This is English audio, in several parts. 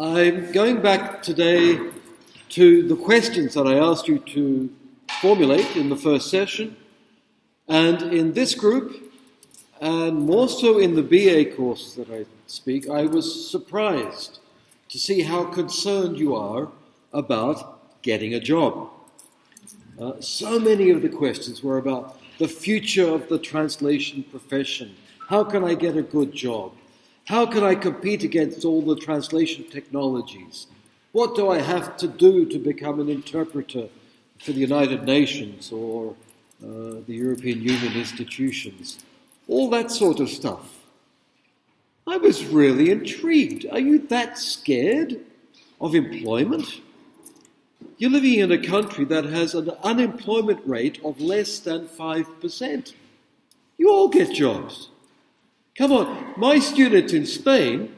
I'm going back today to the questions that I asked you to formulate in the first session. And in this group, and more so in the BA course that I speak, I was surprised to see how concerned you are about getting a job. Uh, so many of the questions were about the future of the translation profession. How can I get a good job? How can I compete against all the translation technologies? What do I have to do to become an interpreter for the United Nations or uh, the European Union institutions? All that sort of stuff. I was really intrigued. Are you that scared of employment? You're living in a country that has an unemployment rate of less than 5%. You all get jobs. Come on, my students in Spain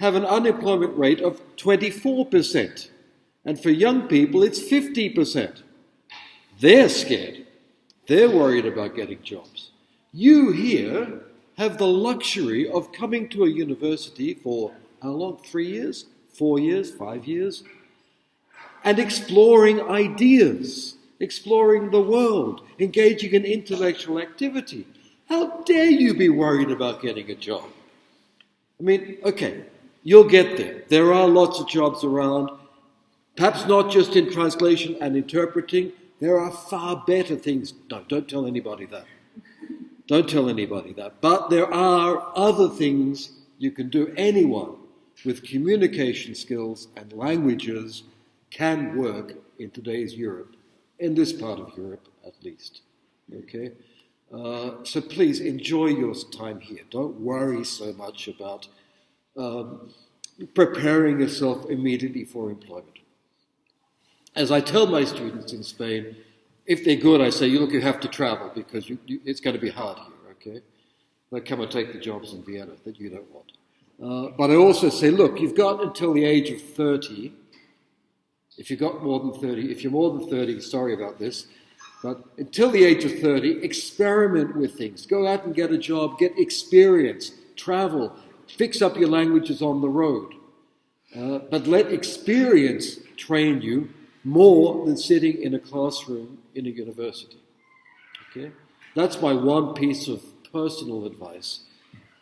have an unemployment rate of 24%, and for young people it's 50%. They're scared. They're worried about getting jobs. You here have the luxury of coming to a university for how long? Three years? Four years? Five years? And exploring ideas, exploring the world, engaging in intellectual activity. How dare you be worried about getting a job? I mean, okay, you'll get there. There are lots of jobs around, perhaps not just in translation and interpreting. There are far better things. No, don't tell anybody that. Don't tell anybody that. But there are other things you can do. Anyone with communication skills and languages can work in today's Europe, in this part of Europe at least. Okay? Uh, so please enjoy your time here. Don't worry so much about um, preparing yourself immediately for employment. As I tell my students in Spain, if they're good, I say, you look, you have to travel because you, you, it's going to be hard here, okay? They come and take the jobs in Vienna that you don't want. Uh, but I also say, look, you've got until the age of 30. If you've got more than 30, if you're more than 30, sorry about this, but until the age of 30, experiment with things. Go out and get a job, get experience, travel, fix up your languages on the road. Uh, but let experience train you more than sitting in a classroom in a university. Okay? That's my one piece of personal advice,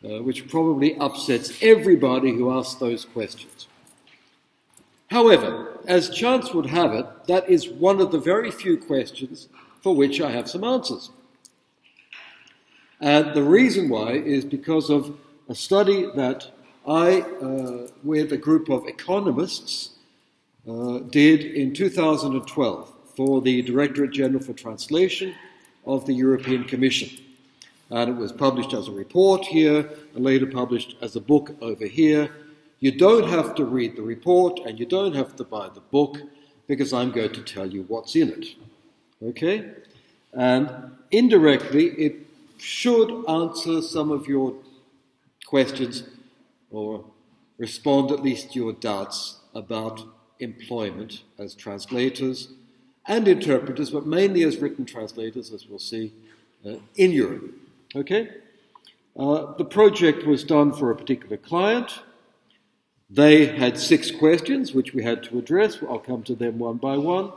uh, which probably upsets everybody who asks those questions. However, as chance would have it, that is one of the very few questions for which I have some answers. And the reason why is because of a study that I, uh, with a group of economists, uh, did in 2012 for the Directorate General for Translation of the European Commission. And it was published as a report here and later published as a book over here. You don't have to read the report and you don't have to buy the book because I'm going to tell you what's in it. Okay? And indirectly, it should answer some of your questions or respond at least to your doubts about employment as translators and interpreters, but mainly as written translators, as we'll see, uh, in Europe. Okay? Uh, the project was done for a particular client. They had six questions which we had to address. I'll come to them one by one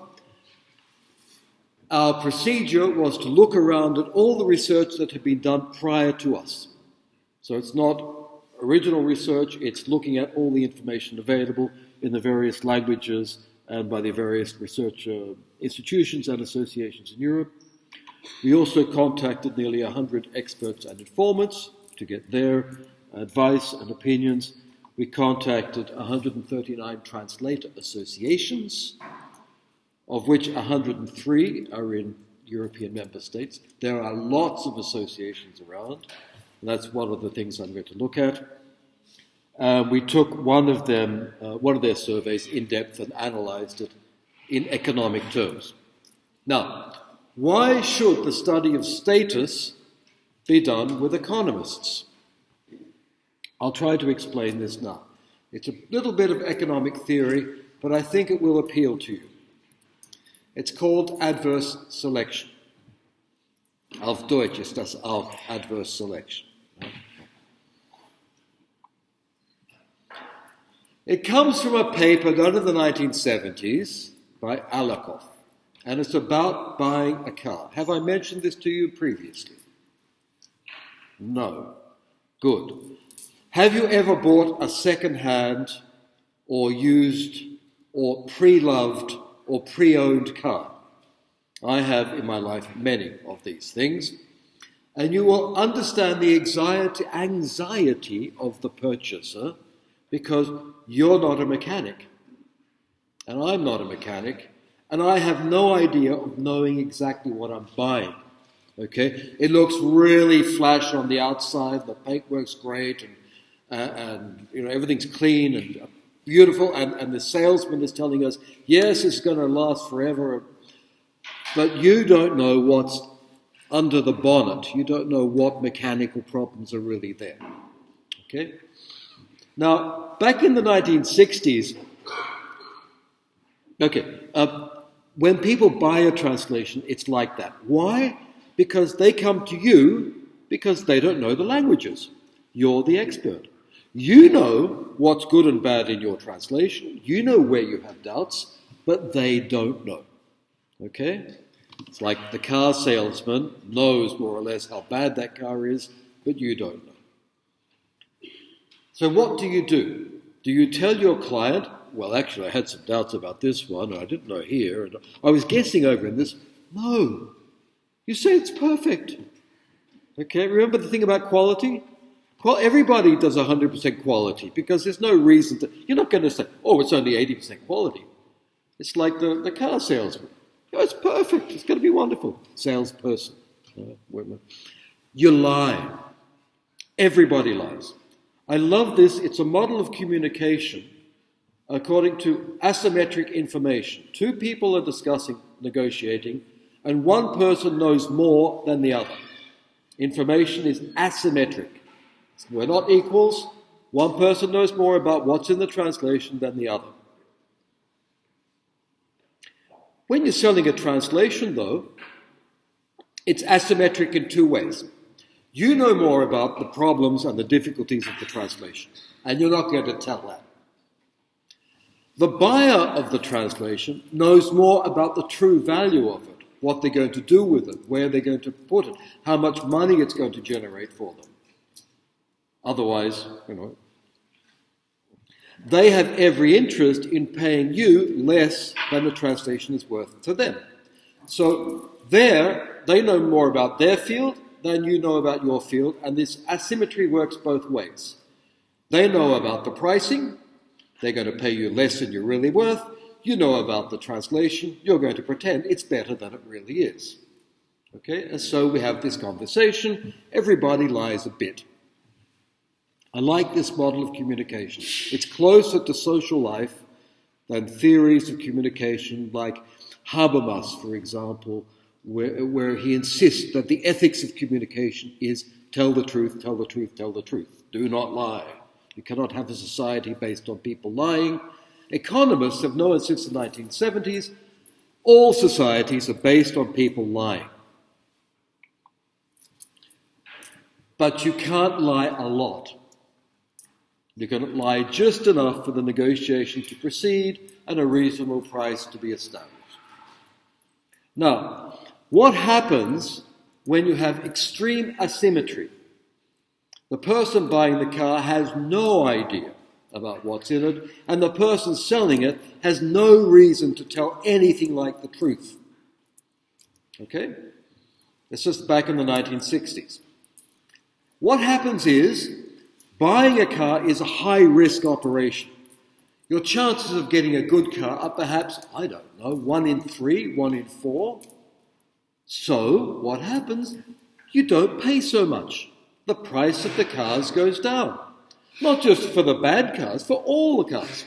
our procedure was to look around at all the research that had been done prior to us. So it's not original research, it's looking at all the information available in the various languages and by the various research uh, institutions and associations in Europe. We also contacted nearly 100 experts and informants to get their advice and opinions. We contacted 139 translator associations of which 103 are in European member states. There are lots of associations around, that's one of the things I'm going to look at. Uh, we took one of them, uh, one of their surveys in depth and analyzed it in economic terms. Now, why should the study of status be done with economists? I'll try to explain this now. It's a little bit of economic theory, but I think it will appeal to you. It's called adverse selection. Auf Deutsch ist das auch adverse selection. It comes from a paper done in the 1970s by Akerlof, and it's about buying a car. Have I mentioned this to you previously? No. Good. Have you ever bought a second hand or used or pre loved or pre owned car? I have in my life many of these things. And you will understand the anxiety, of the purchaser because you're not a mechanic. And I'm not a mechanic. And I have no idea of knowing exactly what I'm buying. Okay? It looks really flash on the outside, the paintwork's great, and, uh, and you know, everything's clean and beautiful, and, and the salesman is telling us, yes, it's going to last forever. But you don't know what's under the bonnet. You don't know what mechanical problems are really there. Okay? Now, back in the 1960s, okay, uh, when people buy a translation, it's like that. Why? Because they come to you because they don't know the languages. You're the expert. You know what's good and bad in your translation. You know where you have doubts, but they don't know. Okay? It's like the car salesman knows more or less how bad that car is, but you don't know. So, what do you do? Do you tell your client, well, actually, I had some doubts about this one, I didn't know here, and I was guessing over in this? No. You say it's perfect. Okay, remember the thing about quality? Well, everybody does 100% quality because there's no reason to. You're not going to say, oh, it's only 80% quality. It's like the, the car salesman. Oh, it's perfect. It's going to be wonderful. Salesperson. You lie. Everybody lies. I love this. It's a model of communication according to asymmetric information. Two people are discussing, negotiating, and one person knows more than the other. Information is asymmetric. We're not equals. One person knows more about what's in the translation than the other. When you're selling a translation, though, it's asymmetric in two ways. You know more about the problems and the difficulties of the translation, and you're not going to tell that. The buyer of the translation knows more about the true value of it, what they're going to do with it, where they're going to put it, how much money it's going to generate for them. Otherwise, you know, they have every interest in paying you less than the translation is worth to them. So there, they know more about their field than you know about your field, and this asymmetry works both ways. They know about the pricing, they're going to pay you less than you're really worth. You know about the translation, you're going to pretend it's better than it really is. Okay, and so we have this conversation. Everybody lies a bit. I like this model of communication. It's closer to social life than theories of communication like Habermas, for example, where, where he insists that the ethics of communication is tell the truth, tell the truth, tell the truth. Do not lie. You cannot have a society based on people lying. Economists have known since the 1970s all societies are based on people lying. But you can't lie a lot. You can lie just enough for the negotiation to proceed and a reasonable price to be established. Now, what happens when you have extreme asymmetry? The person buying the car has no idea about what's in it, and the person selling it has no reason to tell anything like the truth. Okay? This is back in the 1960s. What happens is Buying a car is a high risk operation. Your chances of getting a good car are perhaps, I don't know, one in three, one in four. So, what happens? You don't pay so much. The price of the cars goes down. Not just for the bad cars, for all the cars.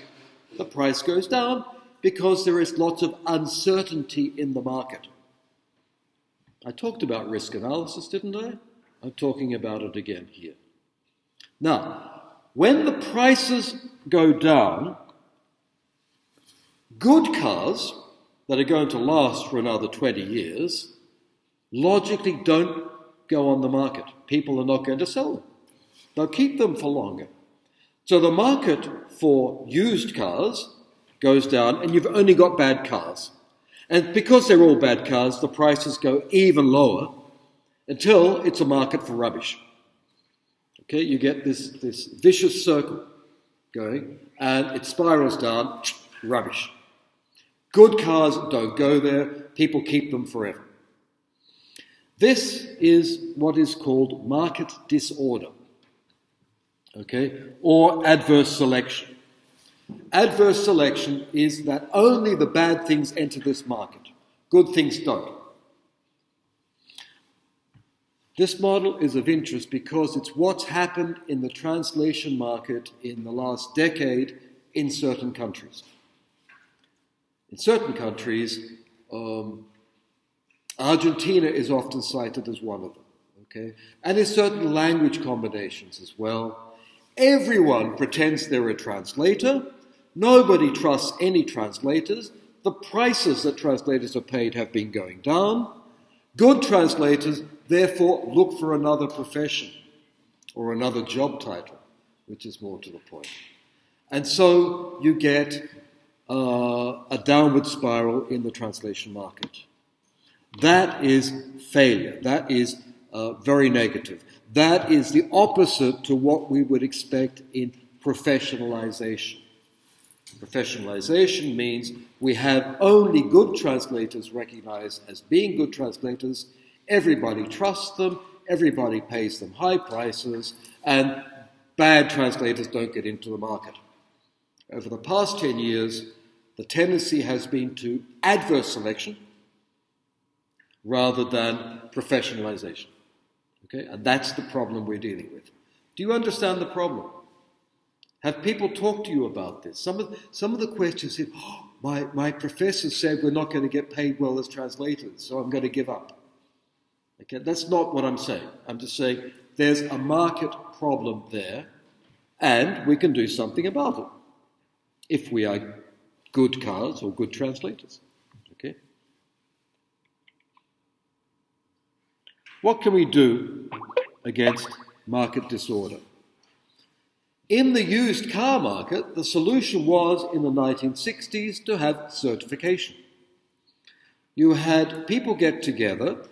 The price goes down because there is lots of uncertainty in the market. I talked about risk analysis, didn't I? I'm talking about it again here. Now, when the prices go down, good cars that are going to last for another 20 years logically don't go on the market. People are not going to sell them. They'll keep them for longer. So the market for used cars goes down, and you've only got bad cars. And because they're all bad cars, the prices go even lower until it's a market for rubbish. Okay, you get this, this vicious circle going, and it spirals down, rubbish. Good cars don't go there, people keep them forever. This is what is called market disorder, okay, or adverse selection. Adverse selection is that only the bad things enter this market, good things don't. This model is of interest because it's what's happened in the translation market in the last decade in certain countries. In certain countries, um, Argentina is often cited as one of them, okay? And in certain language combinations as well. Everyone pretends they're a translator. Nobody trusts any translators. The prices that translators are paid have been going down. Good translators Therefore, look for another profession or another job title, which is more to the point. And so you get uh, a downward spiral in the translation market. That is failure. That is uh, very negative. That is the opposite to what we would expect in professionalization. Professionalization means we have only good translators recognized as being good translators Everybody trusts them, everybody pays them high prices, and bad translators don't get into the market. Over the past 10 years, the tendency has been to adverse selection rather than professionalization. Okay? And that's the problem we're dealing with. Do you understand the problem? Have people talked to you about this? Some of, some of the questions said, oh, my, my professor said we're not going to get paid well as translators, so I'm going to give up. Okay, that's not what I'm saying. I'm just saying there's a market problem there, and we can do something about it if we are good cars or good translators. Okay? What can we do against market disorder? In the used car market, the solution was in the 1960s to have certification. You had people get together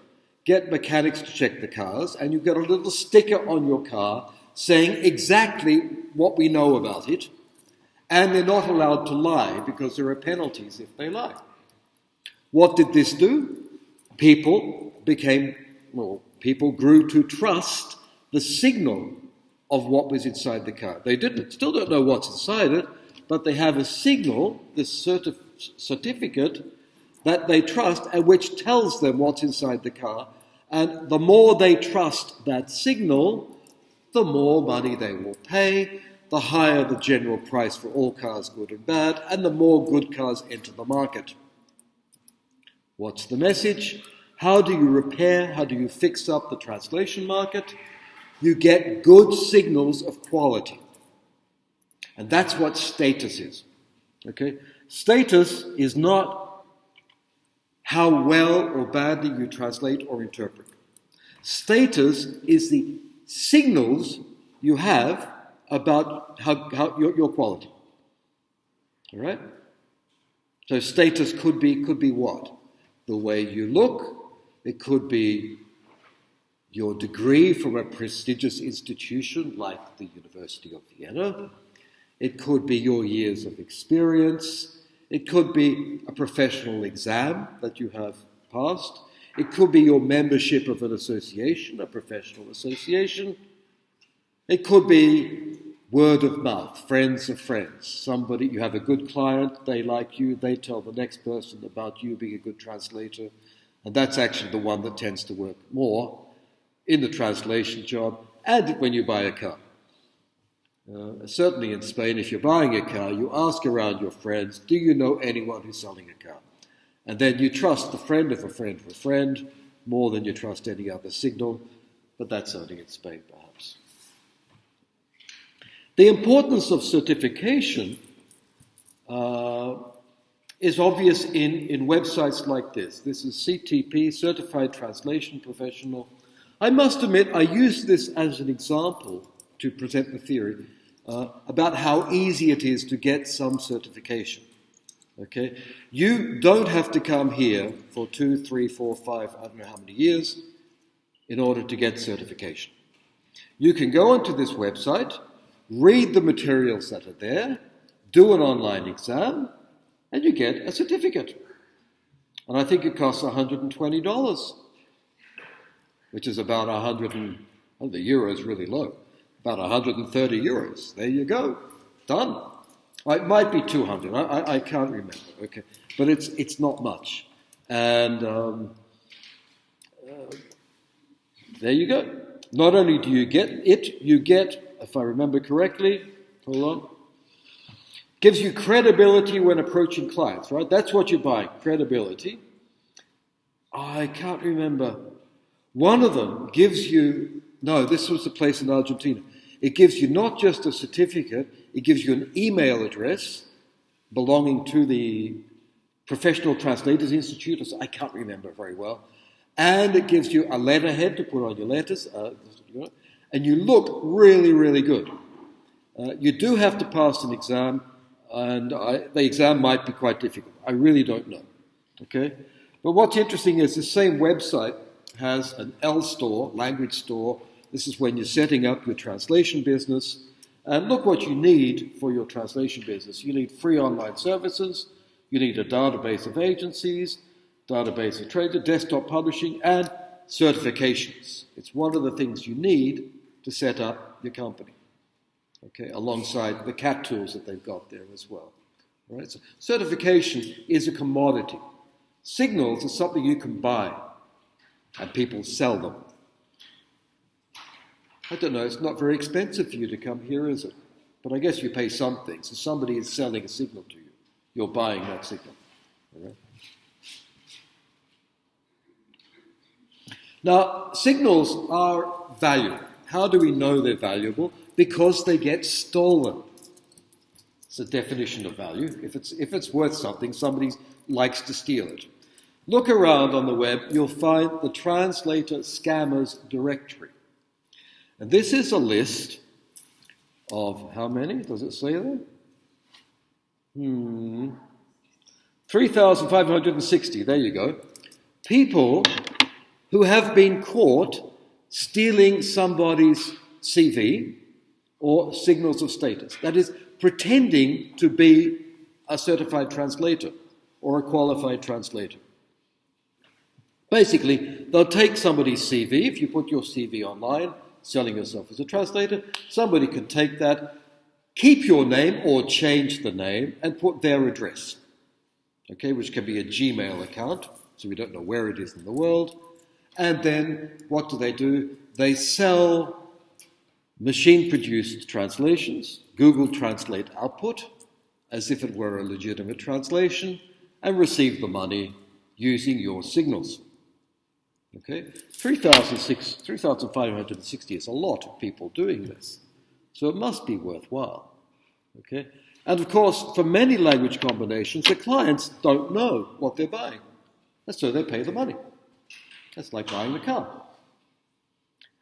get mechanics to check the cars, and you get a little sticker on your car saying exactly what we know about it, and they're not allowed to lie because there are penalties if they lie. What did this do? People became, well, people grew to trust the signal of what was inside the car. They didn't, still don't know what's inside it, but they have a signal, this certif- certificate, that they trust and which tells them what's inside the car. And the more they trust that signal, the more money they will pay, the higher the general price for all cars, good and bad, and the more good cars enter the market. What's the message? How do you repair, how do you fix up the translation market? You get good signals of quality. And that's what status is. Okay? Status is not how well or badly you translate or interpret. Status is the signals you have about how, how your, your quality. All right? So status could be could be what? The way you look. It could be your degree from a prestigious institution like the University of Vienna. It could be your years of experience. It could be a professional exam that you have passed. It could be your membership of an association, a professional association. It could be word of mouth, friends of friends. Somebody, you have a good client, they like you, they tell the next person about you being a good translator. And that's actually the one that tends to work more in the translation job and when you buy a car. Uh, certainly in Spain, if you're buying a car, you ask around your friends, do you know anyone who's selling a car? And then you trust the friend of a friend of a friend more than you trust any other signal, but that's only in Spain perhaps. The importance of certification uh, is obvious in, in websites like this. This is CTP, Certified Translation Professional. I must admit, I use this as an example to present the theory uh, about how easy it is to get some certification. Okay? You don't have to come here for two, three, four, five, I don't know how many years in order to get certification. You can go onto this website, read the materials that are there, do an online exam, and you get a certificate. And I think it costs $120, which is about 100 and, the euro is really low, about 130 euros. There you go, done. It might be 200, I, I, I can't remember, okay. But it's, it's not much. And um, uh, there you go. Not only do you get it, you get, if I remember correctly, hold on, gives you credibility when approaching clients, right? That's what you're buying, credibility. I can't remember. One of them gives you, no, this was the place in Argentina. It gives you not just a certificate, it gives you an email address belonging to the Professional Translators Institute. I can't remember very well. And it gives you a letterhead to put on your letters. Uh, and you look really, really good. Uh, you do have to pass an exam and I, the exam might be quite difficult. I really don't know. Okay? But what's interesting is the same website has an L store, language store. This is when you're setting up your translation business. And look what you need for your translation business. You need free online services, you need a database of agencies, database of traders, desktop publishing, and certifications. It's one of the things you need to set up your company okay, alongside the CAT tools that they've got there as well. Right? So certification is a commodity. Signals are something you can buy, and people sell them. I don't know, it's not very expensive for you to come here, is it? But I guess you pay something. So somebody is selling a signal to you. You're buying that signal. Now, signals are valuable. How do we know they're valuable? because they get stolen. It's a definition of value. If it's, if it's worth something, somebody likes to steal it. Look around on the web, you'll find the translator scammers directory. And this is a list of how many? Does it say there? Hmm. 3,560, there you go. People who have been caught stealing somebody's CV or signals of status. That is, pretending to be a certified translator or a qualified translator. Basically, they'll take somebody's CV, if you put your CV online, selling yourself as a translator, somebody can take that, keep your name or change the name, and put their address, okay, which can be a Gmail account, so we don't know where it is in the world. And then what do they do? They sell machine produced translations, Google Translate output, as if it were a legitimate translation, and receive the money using your signals. Okay, 3,560 is a lot of people doing this, so it must be worthwhile. Okay, and of course, for many language combinations, the clients don't know what they're buying, and so they pay the money. That's like buying the car.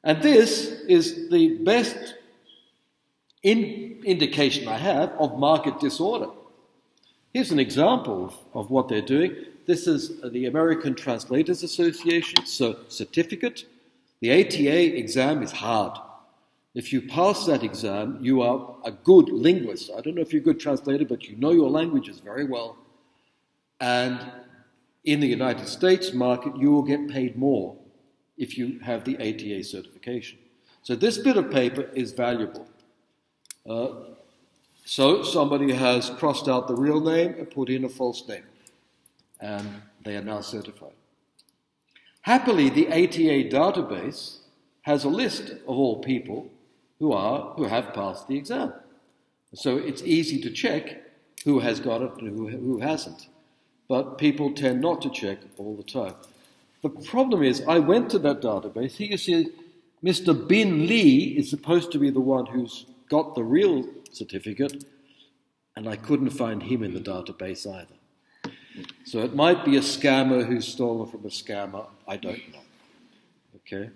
And this is the best in indication I have of market disorder. Here's an example of, of what they're doing. This is the American Translators Association so certificate. The ATA exam is hard. If you pass that exam, you are a good linguist. I don't know if you're a good translator, but you know your languages very well. And in the United States market, you will get paid more if you have the ATA certification. So this bit of paper is valuable. Uh, so somebody has crossed out the real name and put in a false name, and they are now certified. Happily, the ATA database has a list of all people who are who have passed the exam. So it's easy to check who has got it and who, who hasn't. But people tend not to check all the time. The problem is, I went to that database. Here you see Mr. Bin Lee is supposed to be the one who's got the real certificate, and I couldn't find him in the database either. So it might be a scammer who's stolen from a scammer. I don't know. Okay?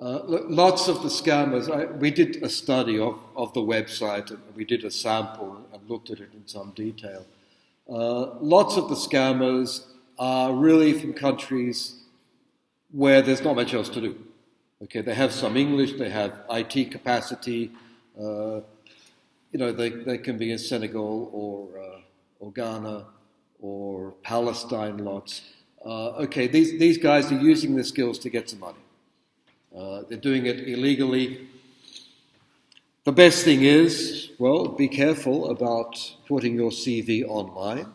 Uh, lots of the scammers, I, we did a study of, of the website and we did a sample and looked at it in some detail. Uh, lots of the scammers are really from countries where there's not much else to do. Okay, they have some English, they have IT capacity, you know, they, they can be in Senegal or, uh, or Ghana or Palestine lots. Uh, okay, these, these guys are using their skills to get some money. Uh, they're doing it illegally. The best thing is, well, be careful about putting your CV online,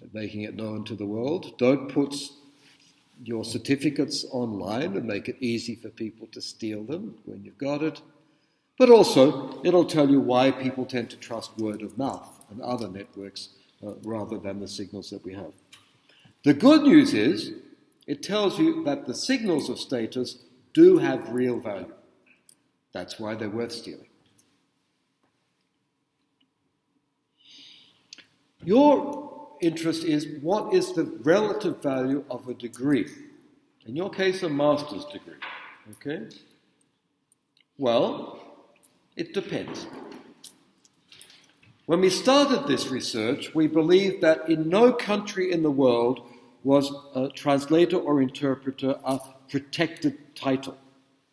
and making it known to the world. Don't put your certificates online and make it easy for people to steal them when you've got it. But also, it'll tell you why people tend to trust word of mouth and other networks uh, rather than the signals that we have. The good news is, it tells you that the signals of status do have real value. That's why they're worth stealing. Your interest is what is the relative value of a degree? In your case, a master's degree. Okay? Well, it depends. When we started this research, we believed that in no country in the world was a translator or interpreter a protected title.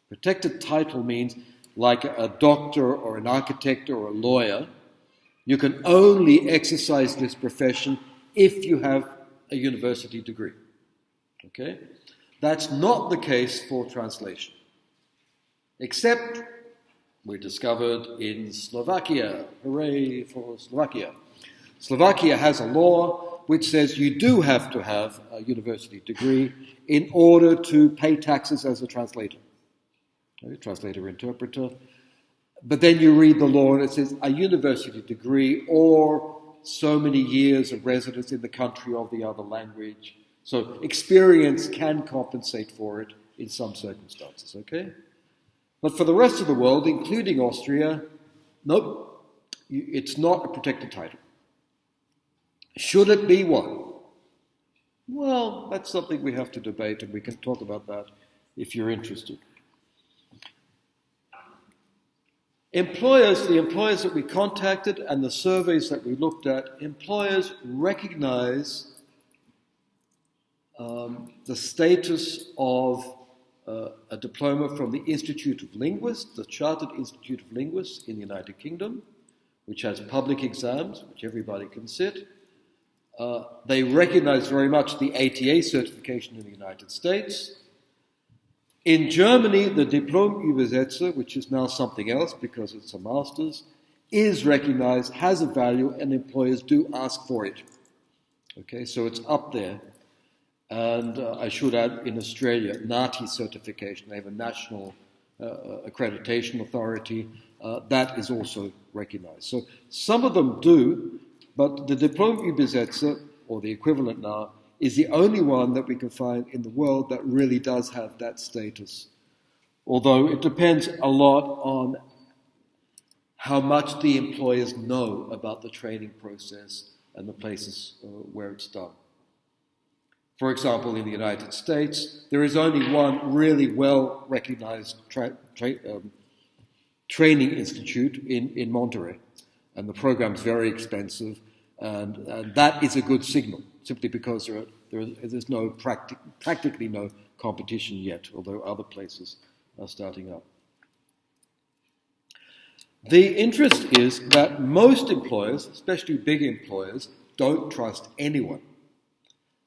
Protected title means like a doctor or an architect or a lawyer, you can only exercise this profession if you have a university degree. Okay? That's not the case for translation. Except we discovered in Slovakia. Hooray for Slovakia. Slovakia has a law which says you do have to have a university degree in order to pay taxes as a translator. Okay, translator, interpreter. But then you read the law and it says a university degree or so many years of residence in the country of the other language. So experience can compensate for it in some circumstances, okay? But for the rest of the world, including Austria, nope, it's not a protected title. Should it be one? Well, that's something we have to debate, and we can talk about that if you're interested. Employers, the employers that we contacted and the surveys that we looked at, employers recognize um, the status of uh, a diploma from the Institute of Linguists, the Chartered Institute of Linguists in the United Kingdom, which has public exams, which everybody can sit. Uh, they recognize very much the ATA certification in the United States. In Germany, the Diplom Übersetzer, which is now something else because it's a master's, is recognized, has a value, and employers do ask for it. Okay, so it's up there. And uh, I should add, in Australia, NAATI certification, they have a national uh, uh, accreditation authority, uh, that is also recognized. So some of them do, but the Diplom Übersetzer, or the equivalent now, is the only one that we can find in the world that really does have that status. Although it depends a lot on how much the employers know about the training process and the places uh, where it's done. For example, in the United States, there is only one really well recognized tra- tra- um, training institute in, in Monterey, and the program is very expensive, and, and, that is a good signal, simply because there, are, there is, there's no practic- practically no competition yet, although other places are starting up. The interest is that most employers, especially big employers, don't trust anyone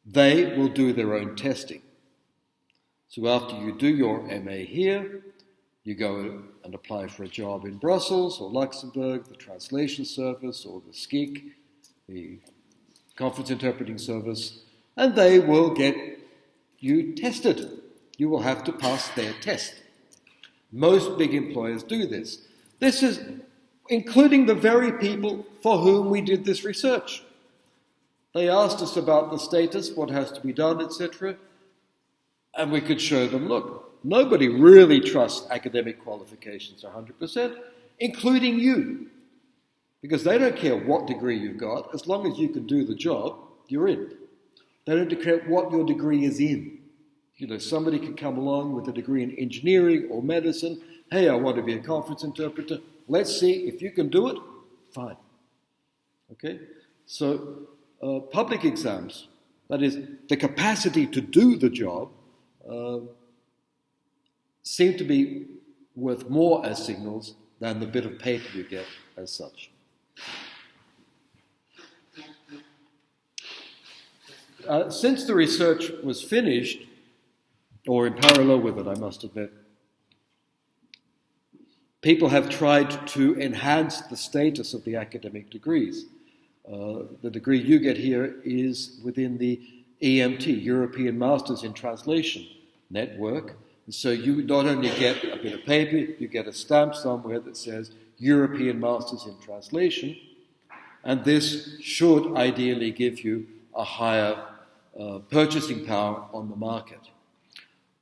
they will do their own testing. So after you do your MA here, you go and apply for a job in Brussels or Luxembourg, the translation service or the SCIC, the conference interpreting service, and they will get you tested. You will have to pass their test. Most big employers do this. This is including the very people for whom we did this research. They asked us about the status, what has to be done, etc. And we could show them look, nobody really trusts academic qualifications 100%, including you. Because they don't care what degree you've got, as long as you can do the job, you're in. They don't care what your degree is in. You know, somebody could come along with a degree in engineering or medicine. Hey, I want to be a conference interpreter. Let's see if you can do it. Fine. Okay? So, uh, public exams, that is, the capacity to do the job, uh, seem to be worth more as signals than the bit of paper you get as such. Uh, since the research was finished, or in parallel with it, I must admit, people have tried to enhance the status of the academic degrees. Uh, the degree you get here is within the EMT, European Masters in Translation network. And so you not only get a bit of paper, you get a stamp somewhere that says European Masters in Translation, and this should ideally give you a higher uh, purchasing power on the market.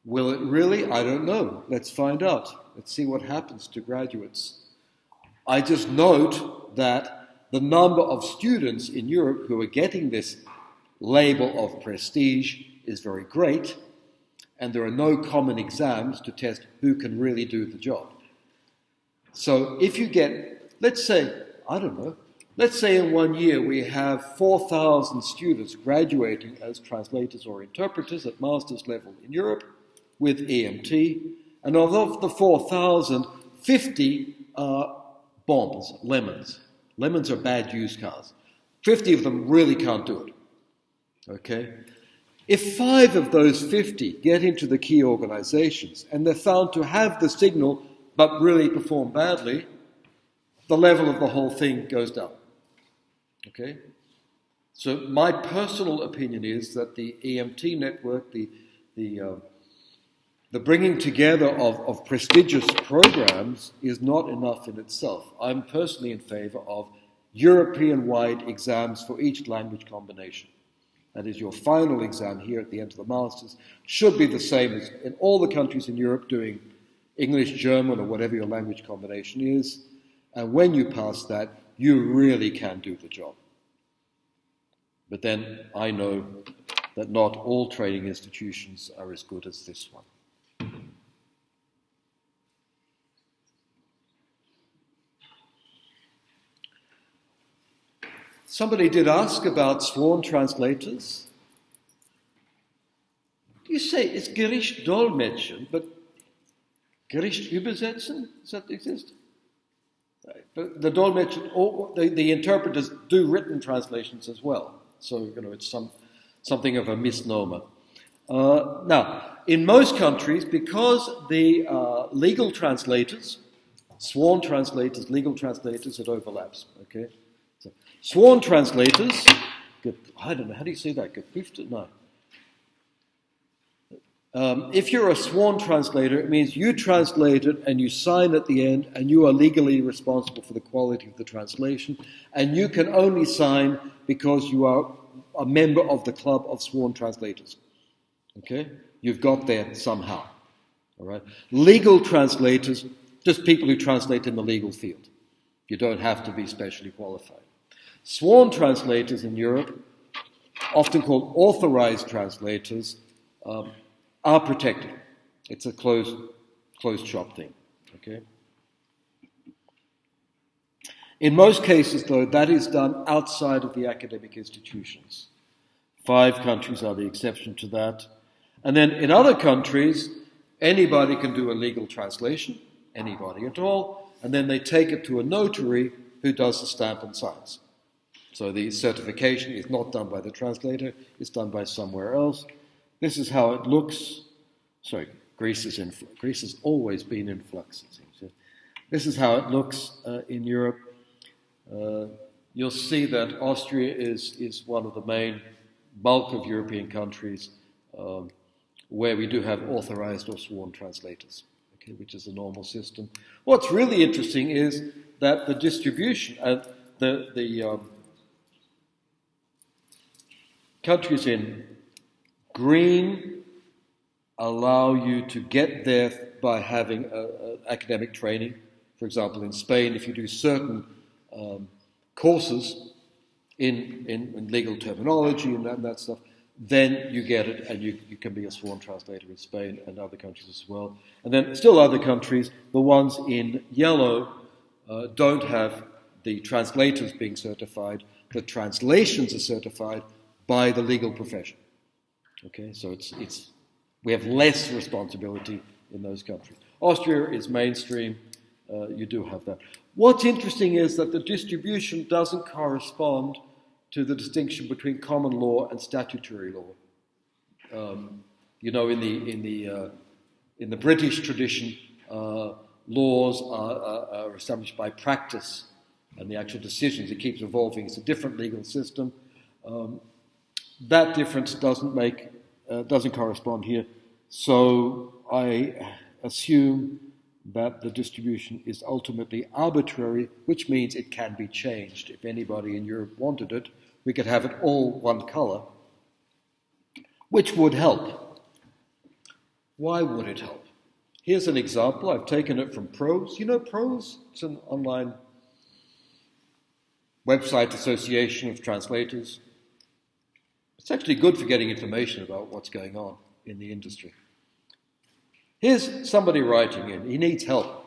Will it really? I don't know. Let's find out. Let's see what happens to graduates. I just note that the number of students in Europe who are getting this label of prestige is very great, and there are no common exams to test who can really do the job. So if you get, let's say, I don't know, let's say in one year we have 4,000 students graduating as translators or interpreters at master's level in Europe with EMT, and of the 4,000, 50 are bombs, lemons. Lemons are bad used cars. 50 of them really can't do it. Okay? If five of those 50 get into the key organizations and they're found to have the signal but really perform badly, the level of the whole thing goes down. Okay? So, my personal opinion is that the EMT network, the, the, uh, the bringing together of, of prestigious programs, is not enough in itself. I'm personally in favor of European wide exams for each language combination. That is, your final exam here at the end of the Masters should be the same as in all the countries in Europe doing English, German, or whatever your language combination is. And when you pass that, you really can do the job. But then I know that not all training institutions are as good as this one. Somebody did ask about sworn translators. You say it's Gericht Dolmetschen, but Gericht übersetzen, does that exist? But the Dolmetschen, the, the interpreters do written translations as well. So, you know, it's some, something of a misnomer. Uh, now, in most countries, because the uh, legal translators, sworn translators, legal translators, it overlaps, okay? Sworn translators, I don't know, how do you say that? Geprüfte? No. Um, if you're a sworn translator, it means you translate it and you sign at the end, and you are legally responsible for the quality of the translation. And you can only sign because you are a member of the club of sworn translators. Okay? You've got there somehow. All right? Legal translators, just people who translate in the legal field. You don't have to be specially qualified. Sworn translators in Europe, often called authorized translators, um, are protected. It's a closed, closed shop thing. Okay? In most cases, though, that is done outside of the academic institutions. Five countries are the exception to that. And then in other countries, anybody can do a legal translation, anybody at all, and then they take it to a notary who does the stamp and signs. So the certification is not done by the translator, it's done by somewhere else. This is how it looks. Sorry, Greece, is in, Greece has always been in flux, it seems. This is how it looks uh, in Europe. Uh, you'll see that Austria is, is one of the main bulk of European countries um, where we do have authorized or sworn translators, okay, which is a normal system. What's really interesting is that the distribution and the, the um, countries in green allow you to get there by having a, a academic training. For example, in Spain, if you do certain um, courses in, in, in, legal terminology and that, that stuff, then you get it, and you, you can be a sworn translator in Spain and other countries as well. And then still other countries, the ones in yellow uh, don't have the translators being certified. The translations are certified by the legal profession. Okay, so it's, it's, we have less responsibility in those countries. Austria is mainstream, uh, you do have that. What's interesting is that the distribution doesn't correspond to the distinction between common law and statutory law. Um, you know, in the, in the, uh, in the British tradition, uh, laws are, are, established by practice and the actual decisions. It keeps evolving. It's a different legal system. Um, that difference doesn't make, uh, doesn't correspond here. So I assume that the distribution is ultimately arbitrary, which means it can be changed. If anybody in Europe wanted it, we could have it all one color, which would help. Why would it help? Here's an example. I've taken it from ProZ. You know ProZ? It's an online website association of translators. It's actually good for getting information about what's going on in the industry. Here's somebody writing in. He needs help.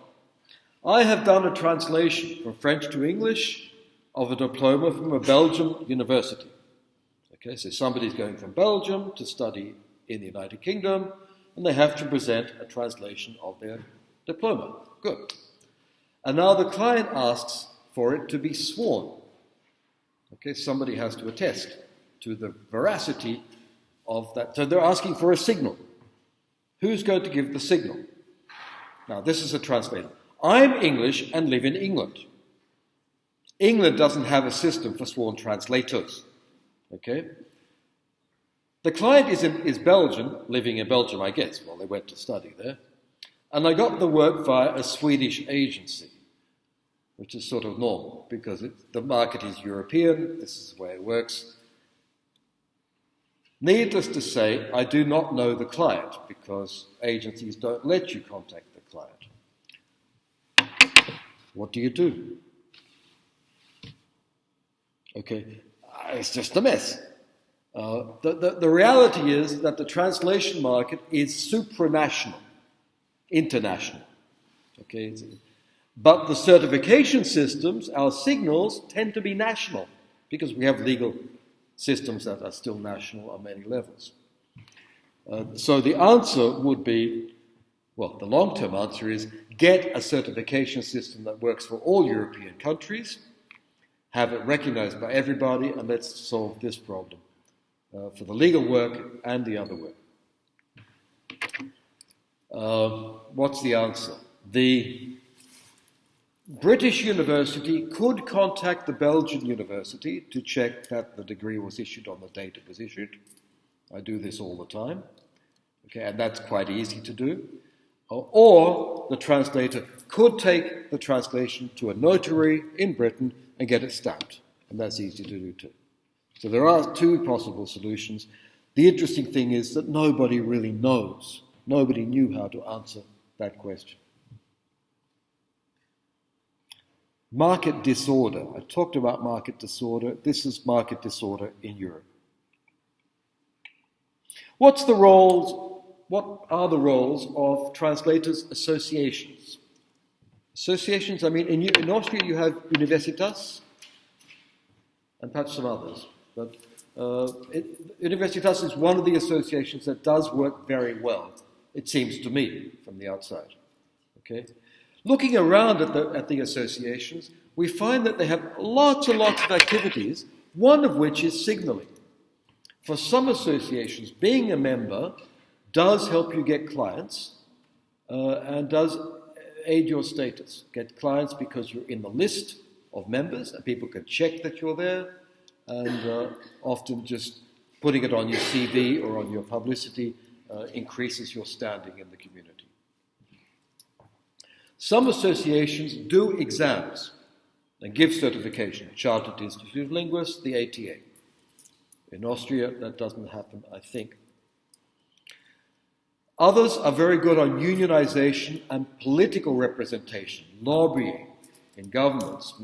I have done a translation from French to English of a diploma from a Belgian university. Okay, so somebody's going from Belgium to study in the United Kingdom, and they have to present a translation of their diploma. Good. And now the client asks for it to be sworn. Okay, somebody has to attest to the veracity of that. So they're asking for a signal. Who's going to give the signal? Now, this is a translator. I'm English and live in England. England doesn't have a system for sworn translators. Okay? The client is, in, is Belgian, living in Belgium, I guess. Well, they went to study there. And I got the work via a Swedish agency, which is sort of normal because it, the market is European. This is the way it works. Needless to say, I do not know the client because agencies don't let you contact the client. What do you do? Okay, it's just a mess. Uh, the, the, the reality is that the translation market is supranational, international. Okay, but the certification systems, our signals, tend to be national because we have legal systems that are still national on many levels. Uh, so the answer would be well, the long term answer is get a certification system that works for all European countries, have it recognized by everybody, and let's solve this problem uh, for the legal work and the other work. Uh, what's the answer? The British University could contact the Belgian University to check that the degree was issued on the date it was issued. I do this all the time. Okay, and that's quite easy to do. Uh, or the translator could take the translation to a notary in Britain and get it stamped. And that's easy to do too. So there are two possible solutions. The interesting thing is that nobody really knows. Nobody knew how to answer that question. Market disorder. I talked about market disorder. This is market disorder in Europe. What's the roles, what are the roles of translators' associations? Associations, I mean, in, in Austria you have Universitas and perhaps some others. But uh, it, Universitas is one of the associations that does work very well, it seems to me, from the outside. Okay? Looking around at the, at the associations, we find that they have lots and lots of activities, one of which is signaling. For some associations, being a member does help you get clients uh, and does aid your status. Get clients because you're in the list of members and people can check that you're there, and uh, often just putting it on your CV or on your publicity uh, increases your standing in the community. Some associations do exams and give certification. Chartered Institute of Linguists, the ATA. In Austria, that doesn't happen, I think. Others are very good on unionization and political representation, lobbying in governments.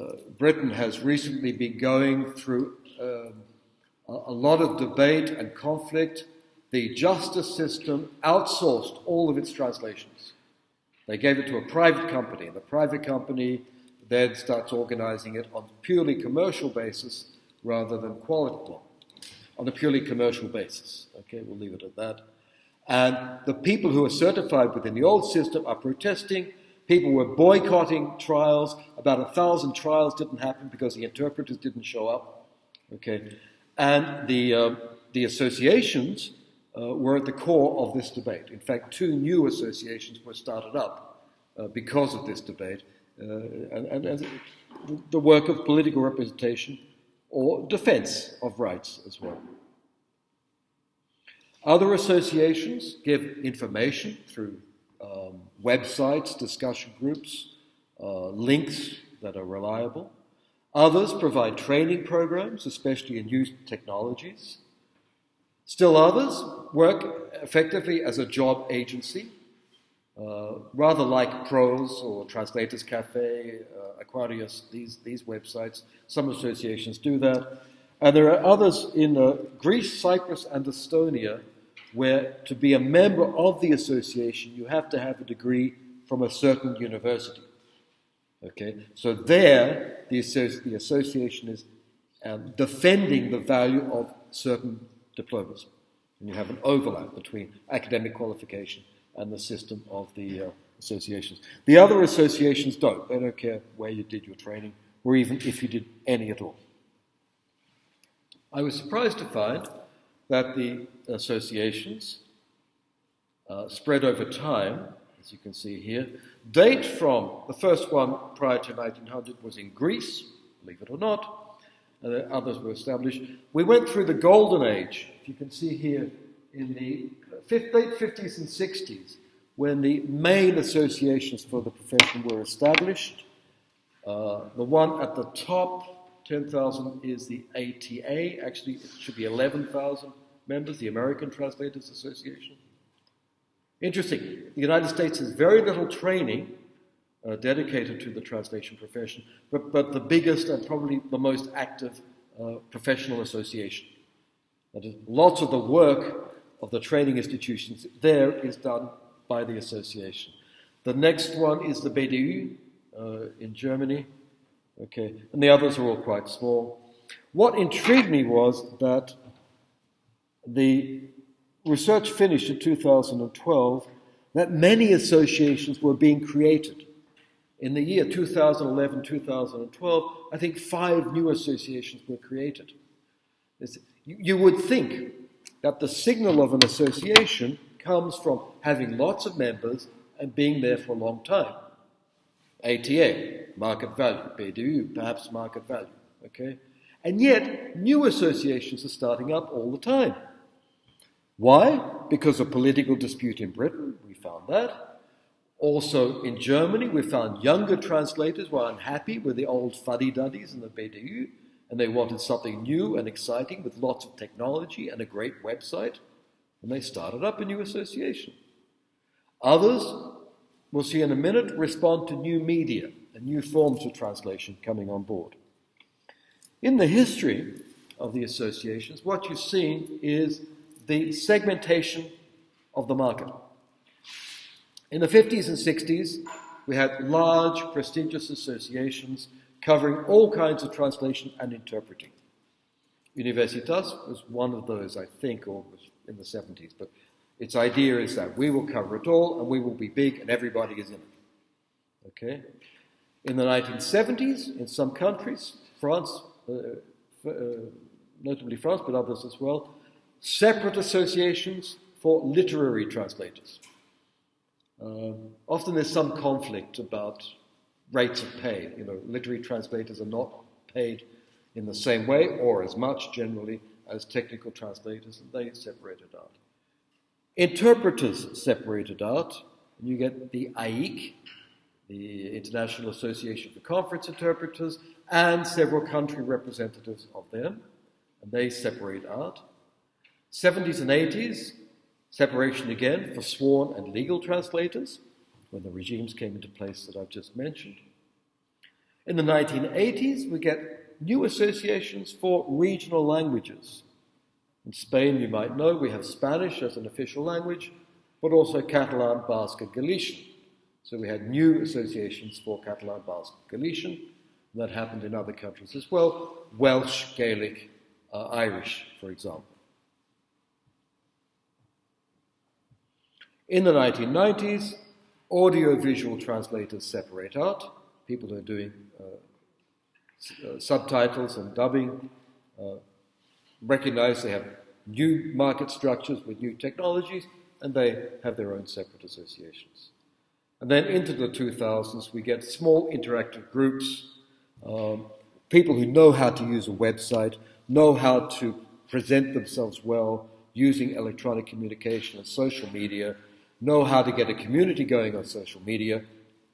Uh, Britain has recently been going through um, a lot of debate and conflict. The justice system outsourced all of its translations. They gave it to a private company. The private company then starts organizing it on a purely commercial basis rather than quality, on a purely commercial basis. Okay, we'll leave it at that. And the people who are certified within the old system are protesting. People were boycotting trials. About a thousand trials didn't happen because the interpreters didn't show up. Okay, and the uh, the associations uh, were at the core of this debate. In fact, two new associations were started up uh, because of this debate, uh, and, and, and the work of political representation or defense of rights as well. Other associations give information through um, websites, discussion groups, uh, links that are reliable. Others provide training programs, especially in new technologies. Still others work effectively as a job agency, uh, rather like ProZ or Translators Cafe, uh, Aquarius, these, these websites. Some associations do that. And there are others in uh, Greece, Cyprus, and Estonia where to be a member of the association, you have to have a degree from a certain university. Okay, so there the, the association is um, defending the value of certain diplomas. And you have an overlap between academic qualification and the system of the uh, associations. The other associations don't. They don't care where you did your training or even if you did any at all. I was surprised to find that the associations uh, spread over time, as you can see here, date from the first one prior to 1900 was in Greece, believe it or not, and then others were established. We went through the golden age, if you can see here, in the late 50s and 60s, when the main associations for the profession were established. Uh, the one at the top 10,000 is the ATA. Actually, it should be 11,000 members, the American Translators Association. Interesting. The United States has very little training uh, dedicated to the translation profession, but, but the biggest and probably the most active uh, professional association. That is, lots of the work of the training institutions there is done by the association. The next one is the BDU uh, in Germany. Okay, and the others are all quite small. What intrigued me was that the research finished in 2012 that many associations were being created. In the year 2011 2012, I think five new associations were created. You would think that the signal of an association comes from having lots of members and being there for a long time. ATA, market value, BDU, perhaps market value. Okay? And yet, new associations are starting up all the time. Why? Because of political dispute in Britain, we found that. Also in Germany, we found younger translators were unhappy with the old fuddy-duddies and the BDU, and they wanted something new and exciting with lots of technology and a great website, and they started up a new association. Others, we'll see in a minute, respond to new media and new forms of translation coming on board. In the history of the associations, what you've seen is the segmentation of the market. In the 50s and 60s, we had large, prestigious associations covering all kinds of translation and interpreting. Universitas was one of those, I think, or was in the 70s, but its idea is that we will cover it all and we will be big and everybody is in it. Okay? In the 1970s, in some countries, France, uh, uh, notably France, but others as well, separate associations for literary translators. Um, often there's some conflict about rates of pay. You know, literary translators are not paid in the same way or as much generally as technical translators, and they separated out. Interpreters separated out, and you get the AIC, the International Association for Conference Interpreters, and several country representatives of them, and they separate out. 70s and 80s, separation again for sworn and legal translators, when the regimes came into place that I've just mentioned. In the 1980s, we get new associations for regional languages. In Spain, you might know, we have Spanish as an official language, but also Catalan, Basque, and Galician. So we had new associations for Catalan, Basque, Galician. and That happened in other countries as well. Welsh, Gaelic, uh, Irish, for example. In the 1990s, audio-visual translators separate out. People who are doing uh, uh, subtitles and dubbing uh, recognize they have new market structures with new technologies, and they have their own separate associations. And then into the 2000s, we get small interactive groups, um, people who know how to use a website, know how to present themselves well using electronic communication and social media, know how to get a community going on social media.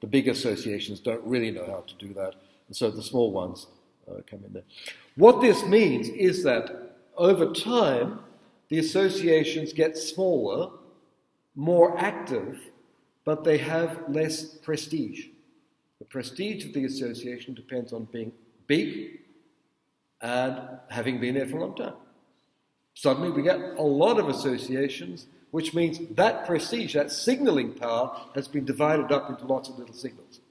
The big associations don't really know how to do that, and so the small ones uh, come in there. What this means is that over time, the associations get smaller, more active, but they have less prestige. The prestige of the association depends on being big and having been there for a long time. Suddenly, we get a lot of associations, which means that prestige, that signaling power, has been divided up into lots of little signals.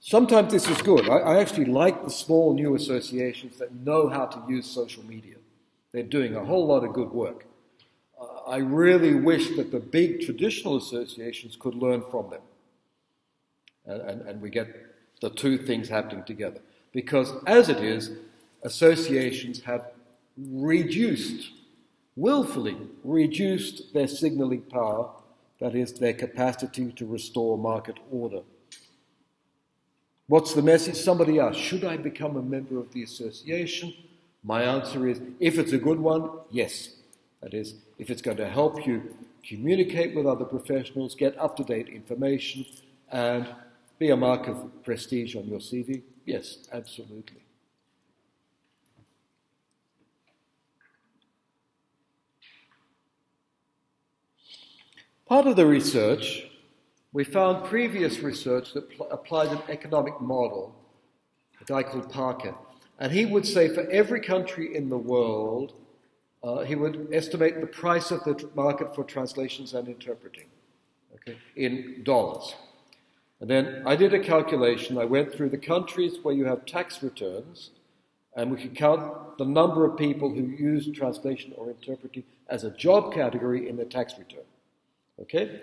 Sometimes this is good. I, I, actually like the small new associations that know how to use social media. They're doing a whole lot of good work. Uh, I really wish that the big traditional associations could learn from them. And, and, and we get the two things happening together. Because as it is, associations have reduced, willfully reduced their signaling power, that is, their capacity to restore market order. What's the message? Somebody asked, Should I become a member of the association? My answer is, if it's a good one, yes. That is, if it's going to help you communicate with other professionals, get up to date information, and be a mark of prestige on your CV, yes, absolutely. Part of the research, we found previous research that pl- applied an economic model, a guy called Parker. And he would say for every country in the world, uh, he would estimate the price of the market for translations and interpreting okay, in dollars. And then I did a calculation. I went through the countries where you have tax returns, and we could count the number of people who use translation or interpreting as a job category in their tax return. Okay?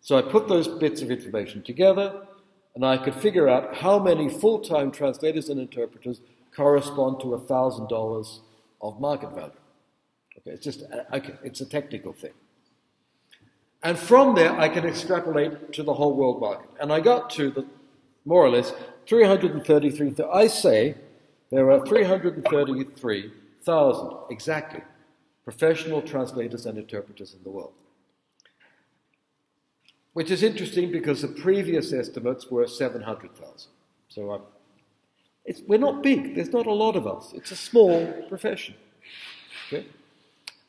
So I put those bits of information together, and I could figure out how many full time translators and interpreters correspond to $1,000 of market value. Okay, it's just, uh, okay, it's a technical thing. And from there, I can extrapolate to the whole world market. And I got to the, more or less, 333, I say there are 333,000 exactly professional translators and interpreters in the world. Which is interesting because the previous estimates were 700,000. So it's, we're not big. There's not a lot of us. It's a small profession. Okay?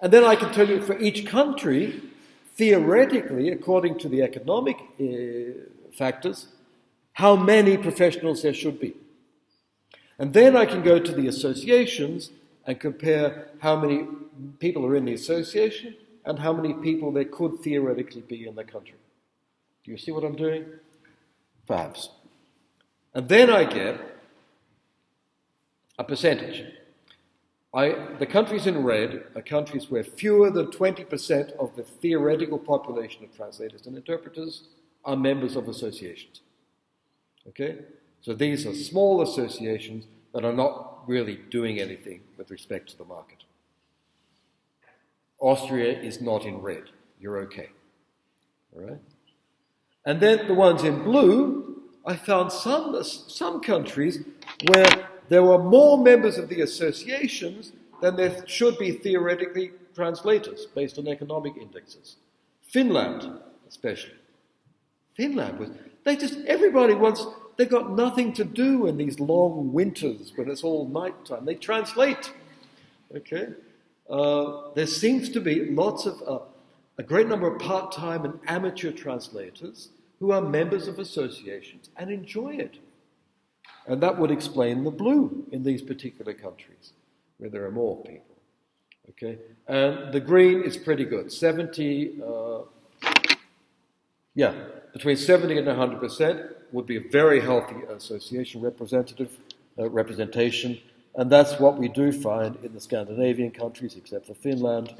And then I can tell you for each country, theoretically, according to the economic uh, factors, how many professionals there should be. And then I can go to the associations and compare how many people are in the association and how many people there could theoretically be in the country. Do you see what I'm doing? Perhaps. And then I get a percentage. I, the countries in red are countries where fewer than 20% of the theoretical population of translators and interpreters are members of associations. Okay? So these are small associations that are not really doing anything with respect to the market. Austria is not in red. You're okay. All right? And then the ones in blue, I found some, some countries where there were more members of the associations than there should be theoretically translators based on economic indexes. Finland, especially. Finland was, they just, everybody wants, they've got nothing to do in these long winters when it's all nighttime. They translate. Okay? Uh, there seems to be lots of, uh, a great number of part time and amateur translators who are members of associations and enjoy it. And that would explain the blue in these particular countries, where there are more people. Okay, and the green is pretty good. 70, uh, yeah, between 70 and 100 percent would be a very healthy association representative uh, representation, and that's what we do find in the Scandinavian countries, except for Finland,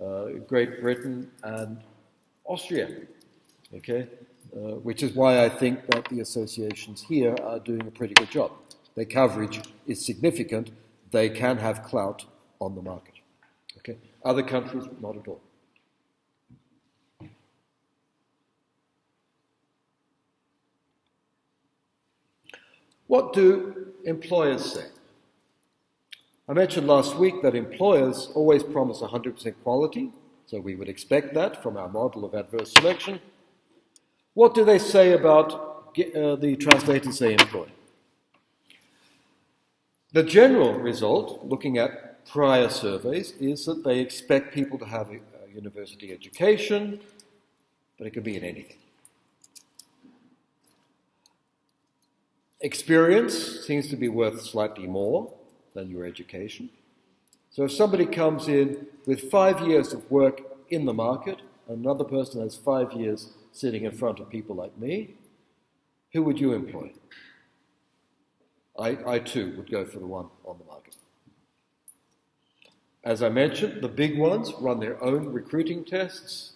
uh, Great Britain, and Austria. Okay, uh, which is why I think that the associations here are doing a pretty good job. Their coverage is significant. They can have clout on the market. Okay, other countries not at all. What do employers say? I mentioned last week that employers always promise 100% quality, so we would expect that from our model of adverse selection. What do they say about uh, the translators they employ? The general result, looking at prior surveys, is that they expect people to have a, a university education, but it could be in anything. Experience seems to be worth slightly more than your education. So if somebody comes in with five years of work in the market, another person has five years sitting in front of people like me, who would you employ? I, I too would go for the one on the market. As I mentioned, the big ones run their own recruiting tests.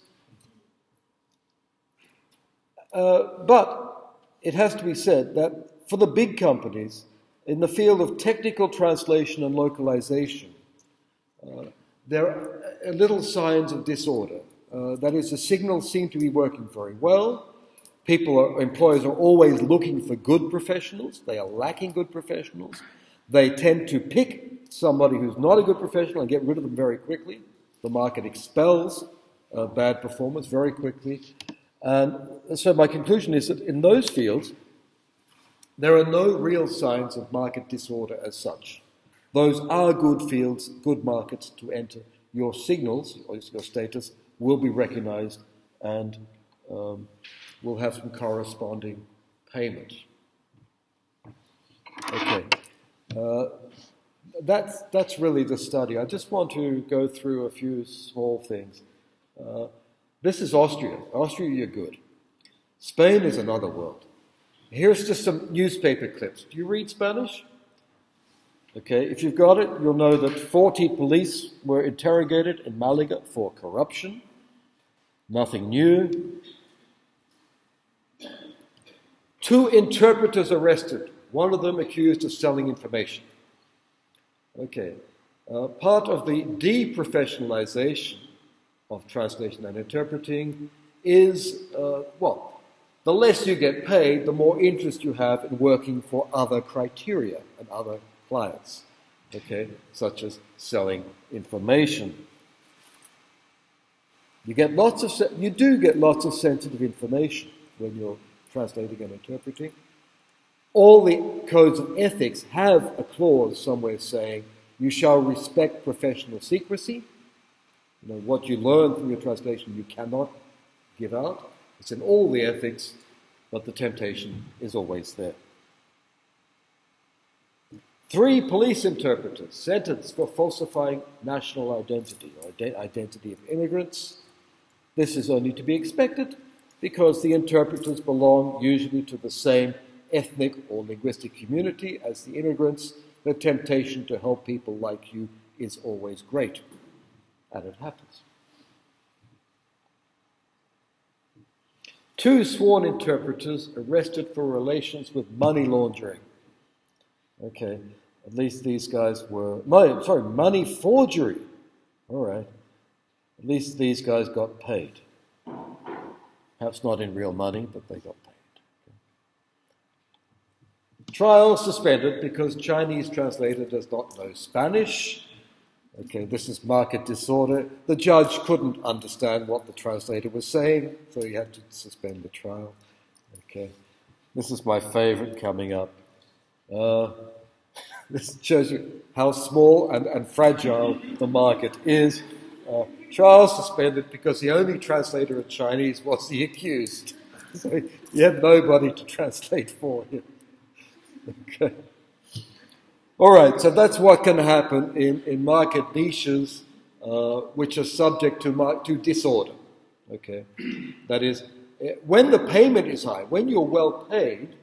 Uh, but it has to be said that for the big companies in the field of technical translation and localization, uh, there are little signs of disorder. Uh, that is, the signals seem to be working very well. People, are, employers are always looking for good professionals. They are lacking good professionals. They tend to pick somebody who's not a good professional and get rid of them very quickly. The market expels uh, bad performance very quickly. And so my conclusion is that in those fields, there are no real signs of market disorder as such. Those are good fields, good markets to enter. Your signals, or your status, will be recognized and um, will have some corresponding payment. Okay. Uh, that's, that's really the study. I just want to go through a few small things. Uh, this is Austria. Austria, you're good. Spain is another world. Here's just some newspaper clips. Do you read Spanish? Okay, if you've got it, you'll know that 40 police were interrogated in Malaga for corruption. Nothing new. Two interpreters arrested, one of them accused of selling information. Okay, uh, part of the deprofessionalization of translation and interpreting is, uh, well, the less you get paid, the more interest you have in working for other criteria and other clients, okay, such as selling information. You get lots of you do get lots of sensitive information when you're translating and interpreting. All the codes of ethics have a clause somewhere saying you shall respect professional secrecy. You know, what you learn from your translation you cannot give out. It's in all the ethics, but the temptation is always there. Three police interpreters sentenced for falsifying national identity or identity of immigrants. This is only to be expected because the interpreters belong usually to the same ethnic or linguistic community as the immigrants. The temptation to help people like you is always great, and it happens. Two sworn interpreters arrested for relations with money laundering. Okay, at least these guys were, money, sorry, money forgery. All right. At least these guys got paid. Perhaps not in real money, but they got paid. Trial suspended because Chinese translator does not know Spanish Okay, this is market disorder. The judge couldn't understand what the translator was saying, so he had to suspend the trial. Okay, this is my favorite coming up. Uh, this shows you how small and, and fragile the market is. Uh, trial suspended because the only translator of Chinese was the accused. So he had nobody to translate for him. Okay. All right, so that's what can happen in, in market niches uh, which are subject to, to disorder. Okay, that is, eh, when the payment is high, when you're well paid,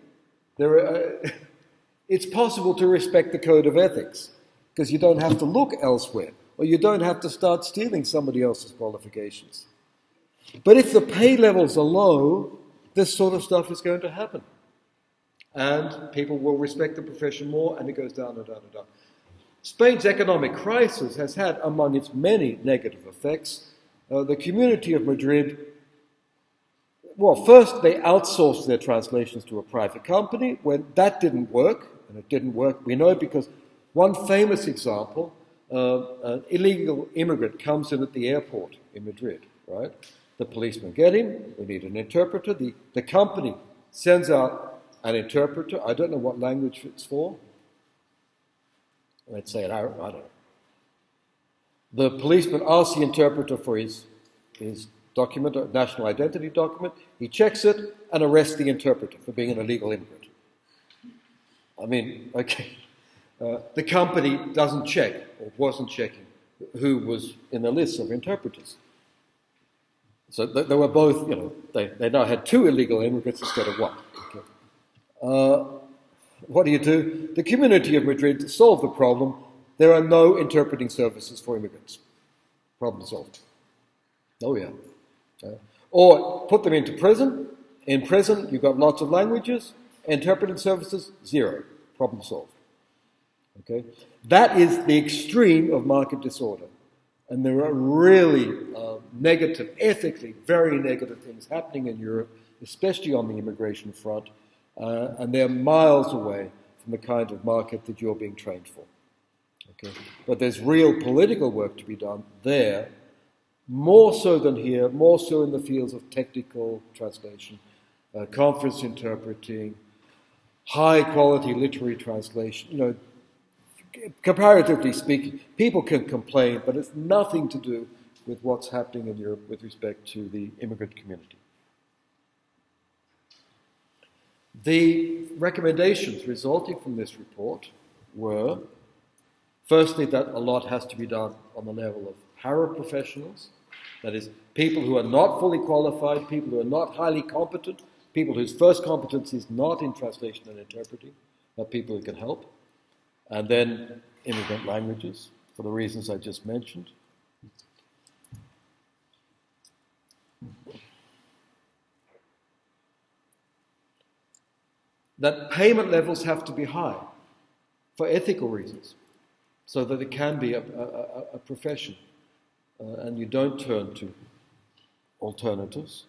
there are, uh, it's possible to respect the code of ethics because you don't have to look elsewhere or you don't have to start stealing somebody else's qualifications. But if the pay levels are low, this sort of stuff is going to happen. And people will respect the profession more, and it goes down and down and down. Spain's economic crisis has had, among its many negative effects, uh, the community of Madrid. Well, first they outsourced their translations to a private company. When that didn't work, and it didn't work, we know because one famous example Uh, an illegal immigrant comes in at the airport in Madrid, right? The policemen get him, we need an interpreter. The, the company sends out an interpreter. I don't know what language it's for. Let's say it, I, I don't know. The policeman asks the interpreter for his, his document, a national identity document. He checks it and arrests the interpreter for being an illegal immigrant. I mean, okay. Uh, the company doesn't check, or wasn't checking, who was in the list of interpreters. So they were both, you know, they, they now had two illegal immigrants instead of one. Okay. Uh, what do you do? The community of Madrid to solve the problem, there are no interpreting services for immigrants. Problem solved. Oh, yeah. Uh, or put them into prison. In prison, you've got lots of languages. Interpreting services, zero. Problem solved. Okay? That is the extreme of market disorder. And there are really uh, negative, ethically very negative things happening in Europe, especially on the immigration front, uh, and they're miles away from the kind of market that you're being trained for. Okay? But there's real political work to be done there, more so than here, more so in the fields of technical translation, uh, conference interpreting, high quality literary translation. You know, comparatively speaking, people can complain, but it's nothing to do with what's happening in Europe with respect to the immigrant community. The recommendations resulting from this report were firstly, that a lot has to be done on the level of paraprofessionals, that is, people who are not fully qualified, people who are not highly competent, people whose first competence is not in translation and interpreting, but people who can help and then immigrant languages for the reasons I just mentioned. That payment levels have to be high for ethical reasons, so that it can be a, a, a profession uh, and you don't turn to alternatives.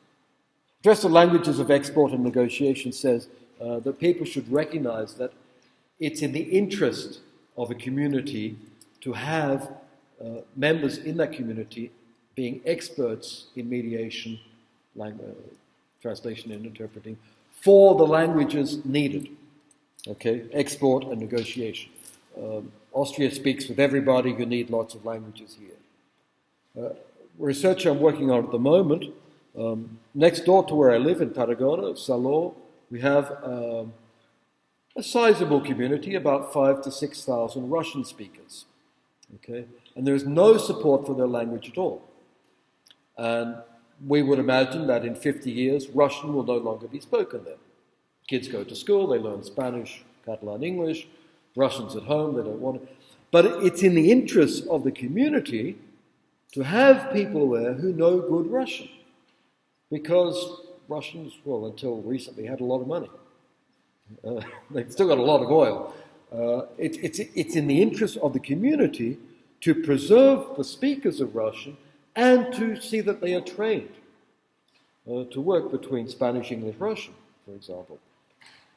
Address the languages of export and negotiation says uh, that people should recognize that it's in the interest of a community to have uh, members in that community being experts in mediation, language, uh, translation, and interpreting for the languages needed. Okay, export and negotiation. Um, Austria speaks with everybody. You need lots of languages here. Uh, research I'm working on at the moment, um, next door to where I live in Tarragona, Salou, we have um, a sizable community, about five to 6,000 Russian speakers. Okay? And there is no support for their language at all. And we would imagine that in 50 years, Russian will no longer be spoken there. Kids go to school, they learn Spanish, Catalan, English, Russians at home, they don't want it. But it's in the interest of the community to have people there who know good Russian. Because Russians, well, until recently, had a lot of money. Uh, they've still got a lot of oil. Uh, it, it's, it's in the interest of the community to preserve the speakers of Russian and to see that they are trained uh, to work between Spanish, English, Russian, for example.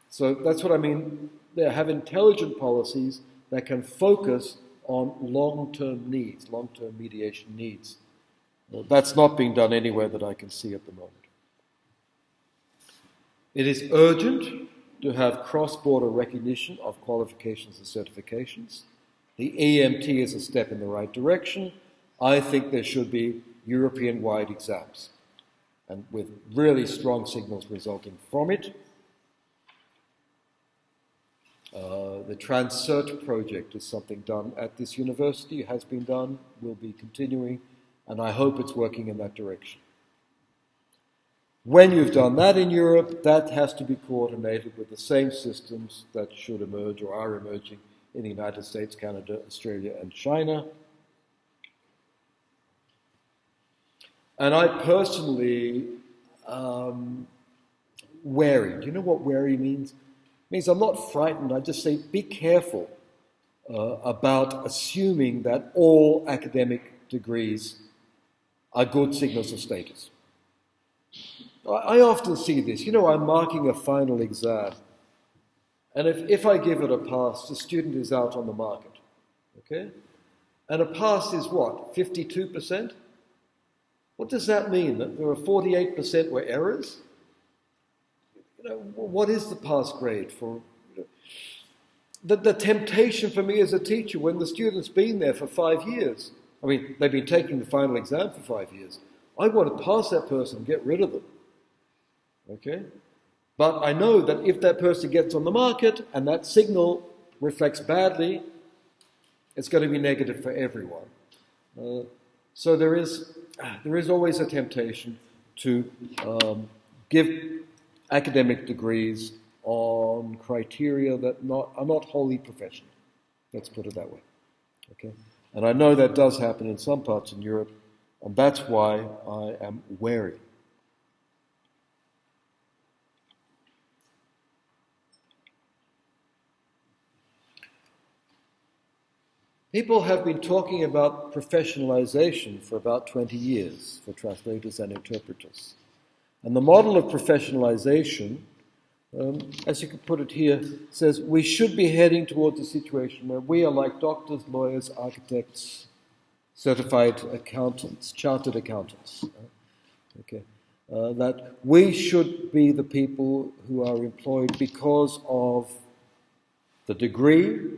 So that's what I mean. They have intelligent policies that can focus on long term needs, long term mediation needs. That's not being done anywhere that I can see at the moment. It is urgent to have cross-border recognition of qualifications and certifications. The EMT is a step in the right direction. I think there should be European-wide exams, and with really strong signals resulting from it. Uh, the Transcert project is something done at this university, has been done, will be continuing, and I hope it's working in that direction. When you've done that in Europe, that has to be coordinated with the same systems that should emerge or are emerging in the United States, Canada, Australia, and China. And I personally um, wary. Do you know what wary means? It means I'm not frightened. I just say be careful uh, about assuming that all academic degrees are good signals of status. I, often see this. You know, I'm marking a final exam. And if, if I give it a pass, the student is out on the market. Okay? And a pass is what? 52%? What does that mean? That there are 48% were errors? You know, what is the pass grade for? The, the temptation for me as a teacher when the student's been there for five years, I mean, they've been taking the final exam for five years. I want to pass that person and get rid of them. Okay? But I know that if that person gets on the market and that signal reflects badly, it's going to be negative for everyone. Uh, so there is, there is always a temptation to um, give academic degrees on criteria that not, are not wholly professional. Let's put it that way. Okay? And I know that does happen in some parts in Europe, and that's why I am wary People have been talking about professionalization for about 20 years for translators and interpreters. And the model of professionalization, um, as you can put it here, says we should be heading towards a situation where we are like doctors, lawyers, architects, certified accountants, chartered accountants. Okay. Uh, that we should be the people who are employed because of the degree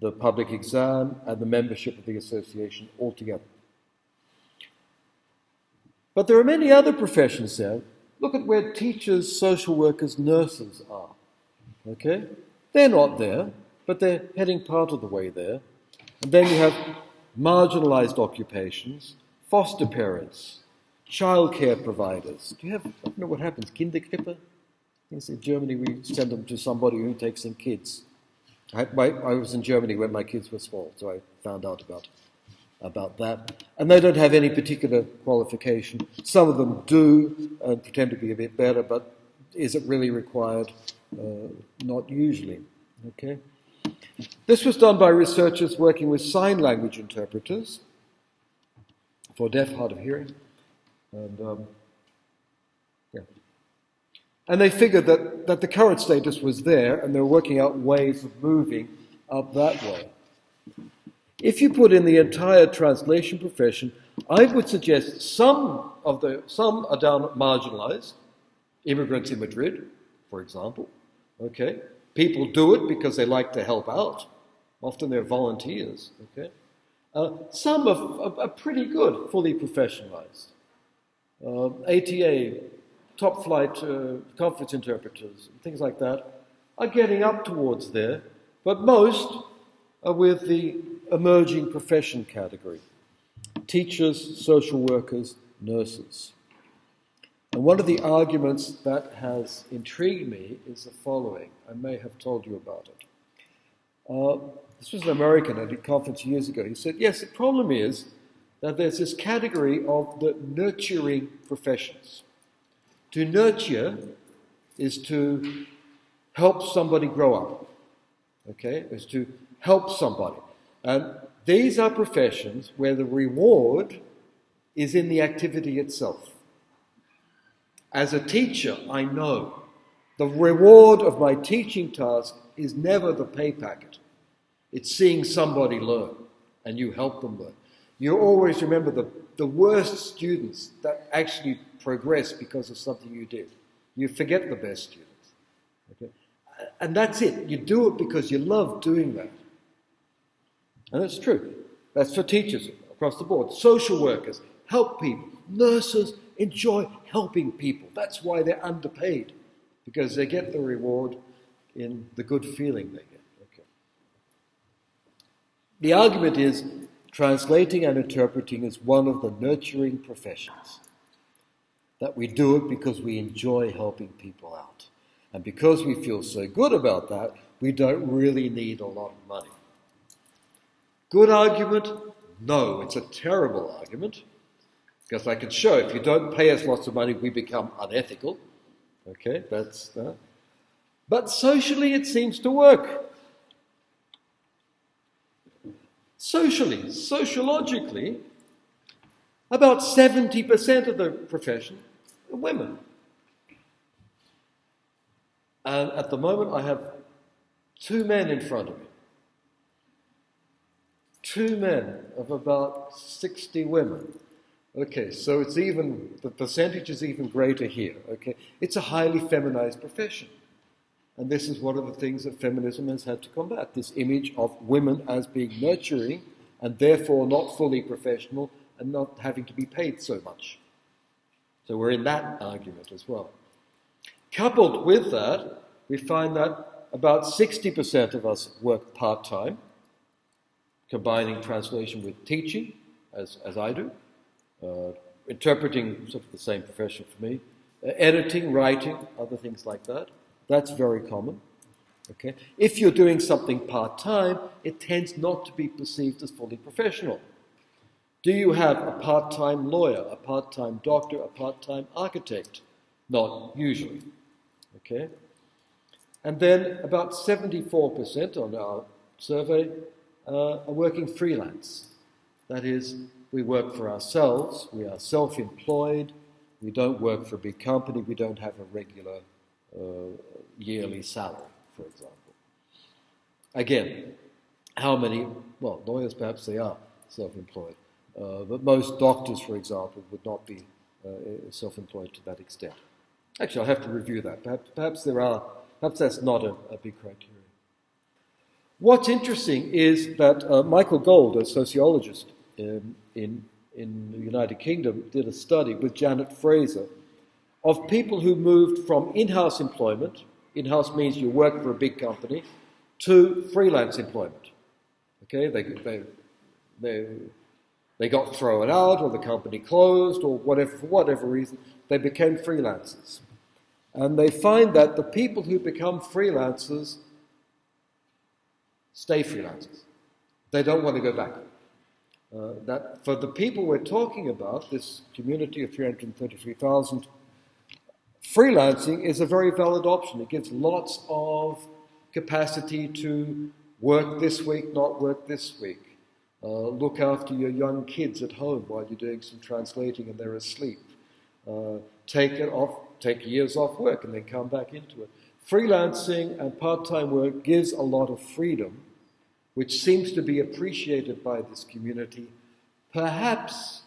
the public exam, and the membership of the association altogether. But there are many other professions there. Look at where teachers, social workers, nurses are. Okay? They're not there, but they're heading part of the way there. And then you have marginalized occupations, foster parents, childcare providers. Do you have, I don't know what happens, Kinderkrippe? In Germany, we send them to somebody who takes in kids. I, my, I, was in Germany when my kids were small, so I found out about, about that. And they don't have any particular qualification. Some of them do and pretend to be a bit better, but is it really required? Uh, not usually. Okay. This was done by researchers working with sign language interpreters for deaf, hard of hearing. And um, and they figured that, that the current status was there, and they were working out ways of moving up that way. If you put in the entire translation profession, I would suggest some of the some are down marginalized. Immigrants in Madrid, for example. Okay, people do it because they like to help out. Often they're volunteers. Okay, uh, some are, are, are, pretty good, fully professionalized. Uh, ATA top flight uh, conference interpreters, and things like that, are getting up towards there, but most are with the emerging profession category teachers, social workers, nurses. And one of the arguments that has intrigued me is the following. I may have told you about it. Uh, this was an American at a conference years ago. He said, Yes, the problem is that there's this category of the nurturing professions. To nurture is to help somebody grow up. Okay? Is to help somebody. And these are professions where the reward is in the activity itself. As a teacher, I know the reward of my teaching task is never the pay packet. It's seeing somebody learn and you help them learn. You always remember the, the worst students that actually progress because of something you did. You forget the best students. Okay? And that's it. You do it because you love doing that. And that's true. That's for teachers across the board. Social workers help people. Nurses enjoy helping people. That's why they're underpaid, because they get the reward in the good feeling they get. Okay. The argument is translating and interpreting is one of the nurturing professions. That we do it because we enjoy helping people out. And because we feel so good about that, we don't really need a lot of money. Good argument? No, it's a terrible argument. Because I can show if you don't pay us lots of money, we become unethical. Okay, that's that. But socially, it seems to work. Socially, sociologically, about 70% of the profession are women. And at the moment, I have two men in front of me. Two men of about 60 women. Okay, so it's even, the percentage is even greater here. Okay, it's a highly feminized profession. And this is one of the things that feminism has had to combat this image of women as being nurturing and therefore not fully professional and not having to be paid so much. So we're in that argument as well. Coupled with that, we find that about 60% of us work part time, combining translation with teaching, as, as I do, uh, interpreting, sort of the same profession for me, uh, editing, writing, other things like that. That's very common. Okay? If you're doing something part time, it tends not to be perceived as fully professional. Do you have a part time lawyer, a part time doctor, a part time architect? Not usually. Okay? And then about 74% on our survey uh, are working freelance. That is, we work for ourselves, we are self employed, we don't work for a big company, we don't have a regular uh, yearly salary, for example. Again, how many, well, lawyers perhaps they are self employed, uh, but most doctors, for example, would not be uh, self employed to that extent. Actually, I'll have to review that. Perhaps, perhaps there are, perhaps that's not a, a big criteria. What's interesting is that uh, Michael Gold, a sociologist, um, in, in the United Kingdom did a study with Janet Fraser of people who moved from in house employment, in house means you work for a big company, to freelance employment. Okay, they, they, they, they got thrown out, or the company closed, or whatever, for whatever reason, they became freelancers. And they find that the people who become freelancers stay freelancers. They don't want to go back. Uh, that for the people we're talking about, this community of 333,000, freelancing is a very valid option. It gives lots of capacity to work this week, not work this week. Uh, look after your young kids at home while you're doing some translating and they're asleep. Uh, take it off, take years off work and then come back into it. Freelancing and part-time work gives a lot of freedom which seems to be appreciated by this community, perhaps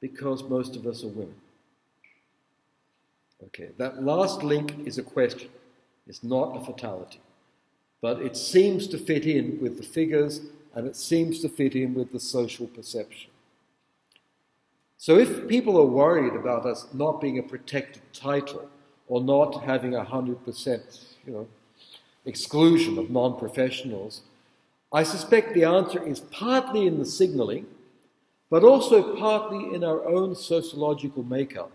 because most of us are women. Okay, that last link is a question. It's not a fatality. But it seems to fit in with the figures and it seems to fit in with the social perception. So if people are worried about us not being a protected title or not having a 100% you know, exclusion of non professionals, I suspect the answer is partly in the signaling, but also partly in our own sociological makeup.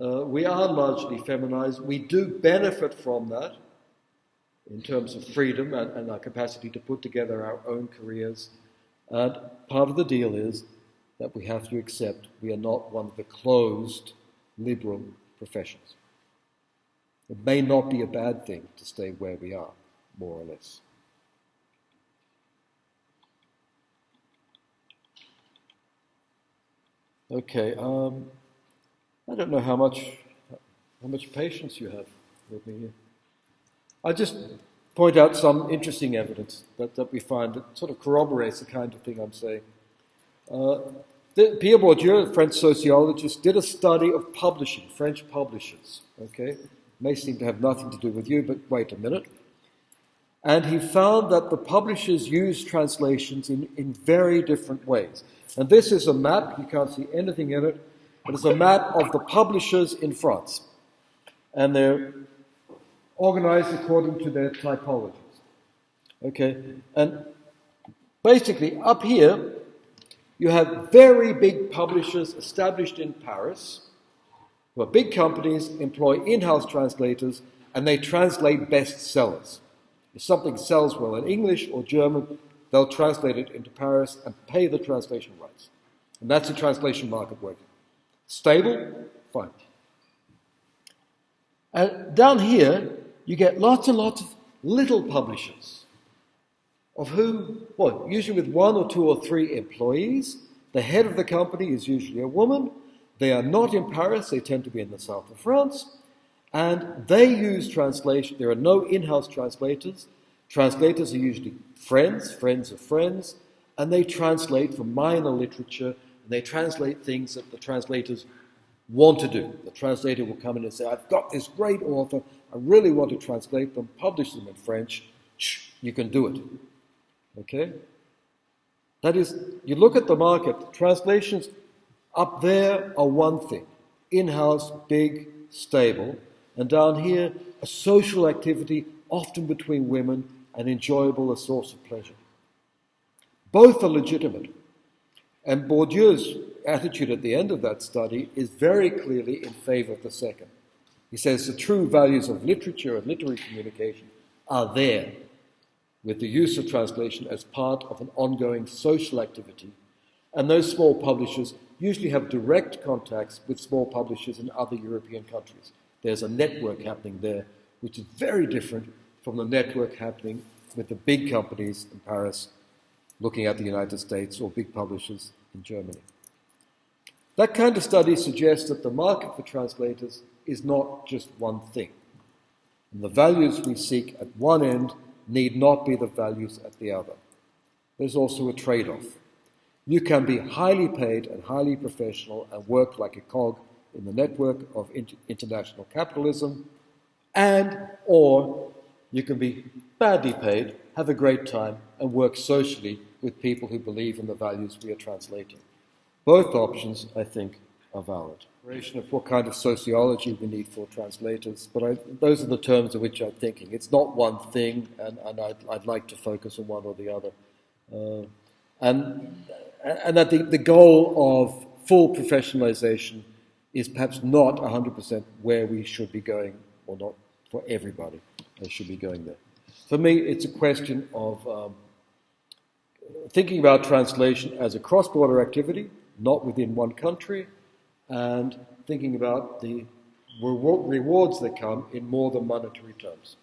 Uh, we are largely feminized. We do benefit from that in terms of freedom and, and, our capacity to put together our own careers. And part of the deal is that we have to accept we are not one of the closed liberal professions. It may not be a bad thing to stay where we are, more or less. Okay, um, I don't know how much how much patience you have with me here. I'll just point out some interesting evidence that, that we find that sort of corroborates the kind of thing I'm saying. Uh, Pierre Bourdieu, a French sociologist, did a study of publishing, French publishers. Okay, may seem to have nothing to do with you, but wait a minute. And he found that the publishers use translations in, in very different ways. And this is a map, you can't see anything in it, but it's a map of the publishers in France. And they're organized according to their typologies. Okay? And Basically, up here, you have very big publishers established in Paris, who are big companies, employ in house translators, and they translate bestsellers. If something sells well in English or German, they'll translate it into Paris and pay the translation rights. And that's the translation market working. Stable? Fine. And down here, you get lots and lots of little publishers, of whom, well, usually with one or two or three employees. The head of the company is usually a woman. They are not in Paris, they tend to be in the south of France. And they use translation. There are no in house translators. Translators are usually friends, friends of friends, and they translate from minor literature, they translate things that the translators want to do. The translator will come in and say, I've got this great author, I really want to translate them, publish them in French. Shh, you can do it. Okay? That is, you look at the market, translations up there are one thing in house, big, stable. And down here, a social activity, often between women, and enjoyable, a source of pleasure. Both are legitimate. And Bourdieu's attitude at the end of that study is very clearly in favor of the second. He says the true values of literature and literary communication are there with the use of translation as part of an ongoing social activity. And those small publishers usually have direct contacts with small publishers in other European countries. There's a network happening there, which is very different from the network happening with the big companies in Paris looking at the United States or big publishers in Germany. That kind of study suggests that the market for translators is not just one thing. And the values we seek at one end need not be the values at the other. There's also a trade off. You can be highly paid and highly professional and work like a cog in the network of international capitalism, and or you can be badly paid, have a great time, and work socially with people who believe in the values we are translating. Both options, I think, are valid. Of what kind of sociology we need for translators, but I, those are the terms of which I'm thinking. It's not one thing, and, and I'd, I'd, like to focus on one or the other. Uh, and, and that the, the goal of full professionalization is perhaps not 100% where we should be going, or not for everybody. They should be going there. For me, it's a question of um, thinking about translation as a cross border activity, not within one country, and thinking about the rewards that come in more than monetary terms.